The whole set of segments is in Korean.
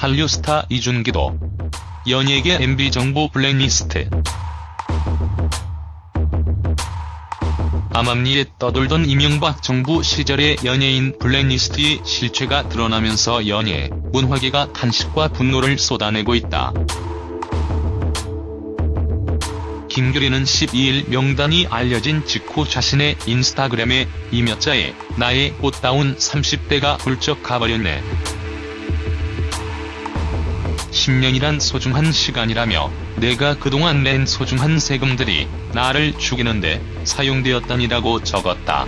한류 스타 이준기도 연예계 MB 정보 블랙리스트 암암리에 떠돌던 이명박 정부 시절의 연예인 블랙리스트의 실체가 드러나면서 연예, 문화계가 탄식과 분노를 쏟아내고 있다. 김규리는 12일 명단이 알려진 직후 자신의 인스타그램에 이몇 자에 나의 꽃다운 30대가 훌쩍 가버렸네. 10년이란 소중한 시간이라며 내가 그동안 낸 소중한 세금들이 나를 죽이는데 사용되었다니라고 적었다.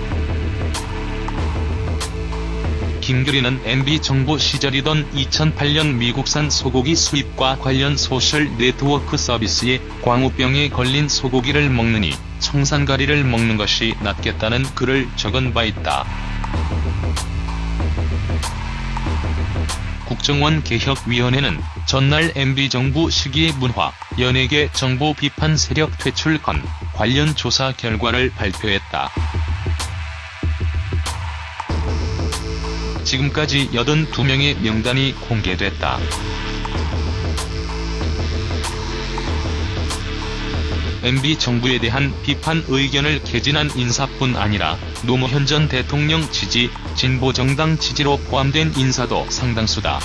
김규리는 MB 정부 시절이던 2008년 미국산 소고기 수입과 관련 소셜 네트워크 서비스에 광우병에 걸린 소고기를 먹느니 청산가리를 먹는 것이 낫겠다는 글을 적은 바 있다. 국정원 개혁위원회는 전날 MB정부 시기의 문화, 연예계 정보 비판 세력 퇴출 건 관련 조사 결과를 발표했다. 지금까지 82명의 명단이 공개됐다. MB 정부에 대한 비판 의견을 개진한 인사뿐 아니라 노무현 전 대통령 지지, 진보정당 지지로 포함된 인사도 상당수다.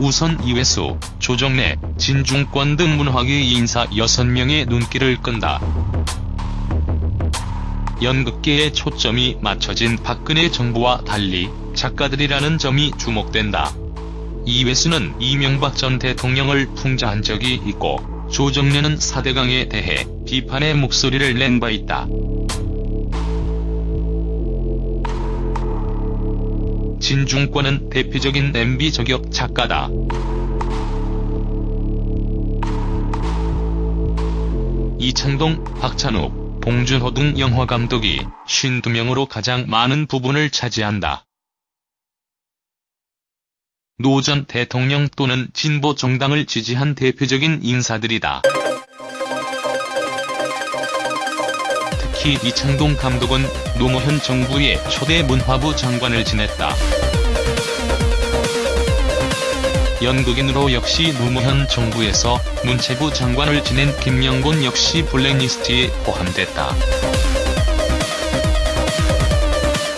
우선 이회수, 조정래, 진중권 등 문화계 인사 6명의 눈길을 끈다. 연극계의 초점이 맞춰진 박근혜 정부와 달리 작가들이라는 점이 주목된다. 이회수는 이명박 전 대통령을 풍자한 적이 있고 조정래는 사대강에 대해 비판의 목소리를 낸 바 있다. 진중권은 대표적인 MB 저격 작가다. 이창동, 박찬욱, 봉준호 등 영화감독이 52명으로 가장 많은 부분을 차지한다. 노 전 대통령 또는 진보 정당을 지지한 대표적인 인사들이다. 특히 이창동 감독은 노무현 정부의 초대 문화부 장관을 지냈다. 연극인으로 역시 노무현 정부에서 문체부 장관을 지낸 김영곤 역시 블랙리스트에 포함됐다.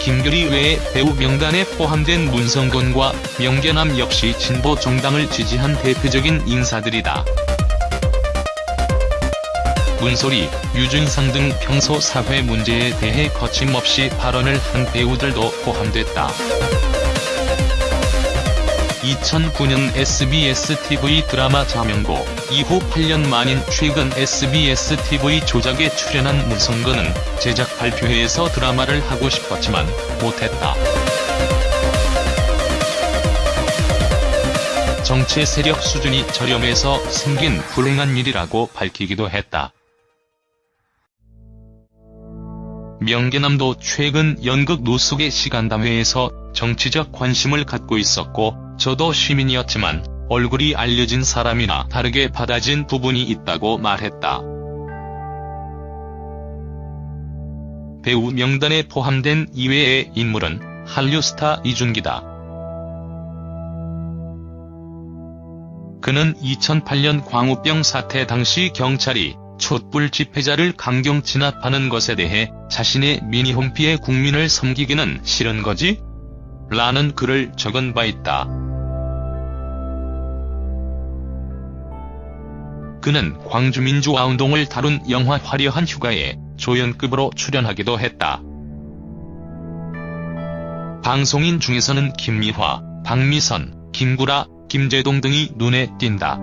김규리 외에 배우 명단에 포함된 문성곤과 명계남 역시 진보 정당을 지지한 대표적인 인사들이다. 문소리, 유준상 등 평소 사회 문제에 대해 거침없이 발언을 한 배우들도 포함됐다. 2009년 SBS-TV 드라마 자명고 이후 8년 만인 최근 SBS-TV 조작에 출연한 문성근은 제작 발표회에서 드라마를 하고 싶었지만 못했다. 정치 세력 수준이 저렴해서 생긴 불행한 일이라고 밝히기도 했다. 명계남도 최근 연극 노숙의 시간담회에서 정치적 관심을 갖고 있었고 저도 시민이었지만 얼굴이 알려진 사람이나 다르게 받아진 부분이 있다고 말했다. 배우 명단에 포함된 이외의 인물은 한류 스타 이준기다. 그는 2008년 광우병 사태 당시 경찰이 촛불 집회자를 강경 진압하는 것에 대해 자신의 미니홈피에 국민을 섬기기는 싫은 거지? 라는 글을 적은 바 있다. 그는 광주민주화운동을 다룬 영화 화려한 휴가에 조연급으로 출연하기도 했다. 방송인 중에서는 김미화, 박미선, 김구라, 김재동 등이 눈에 띈다.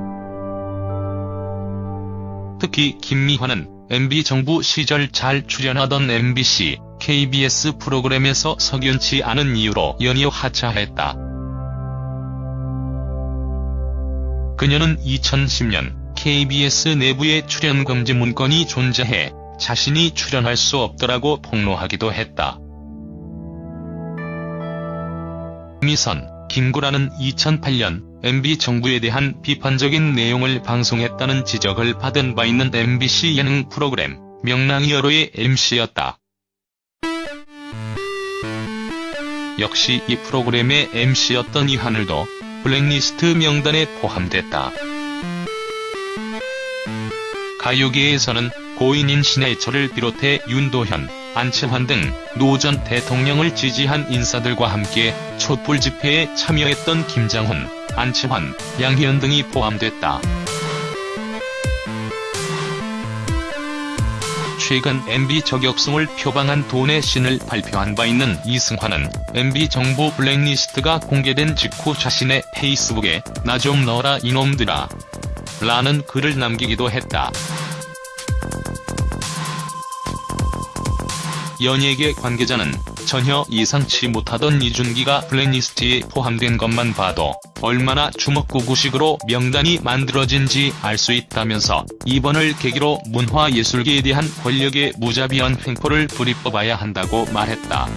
특히 김미화는 MB 정부 시절 잘 출연하던 MBC, KBS 프로그램에서 석연치 않은 이유로 연이어 하차했다. 그녀는 2010년 KBS 내부에 출연 금지 문건이 존재해 자신이 출연할 수 없더라고 폭로하기도 했다. 미선, 김구라는 2008년 MB 정부에 대한 비판적인 내용을 방송했다는 지적을 받은 바 있는 MBC 예능 프로그램 명랑이 여로의 MC였다. 역시 이 프로그램의 MC였던 이하늘도 블랙리스트 명단에 포함됐다. 가요계에서는 고인인 신해철을 비롯해 윤도현, 안치환 등 노 전 대통령을 지지한 인사들과 함께 촛불 집회에 참여했던 김장훈, 안치환, 양희은 등이 포함됐다. 최근 MB 저격송을 표방한 돈의 신을 발표한 바 있는 이승환은 MB 정부 블랙리스트가 공개된 직후 자신의 페이스북에 나 좀 넣어라 이놈들아 라는 글을 남기기도 했다. 연예계 관계자는 전혀 예상치 못하던 이준기가 블랙리스트에 포함된 것만 봐도 얼마나 주먹구구식으로 명단이 만들어진지 알 수 있다면서 이번을 계기로 문화예술계에 대한 권력의 무자비한 횡포를 부리뽑아야 한다고 말했다.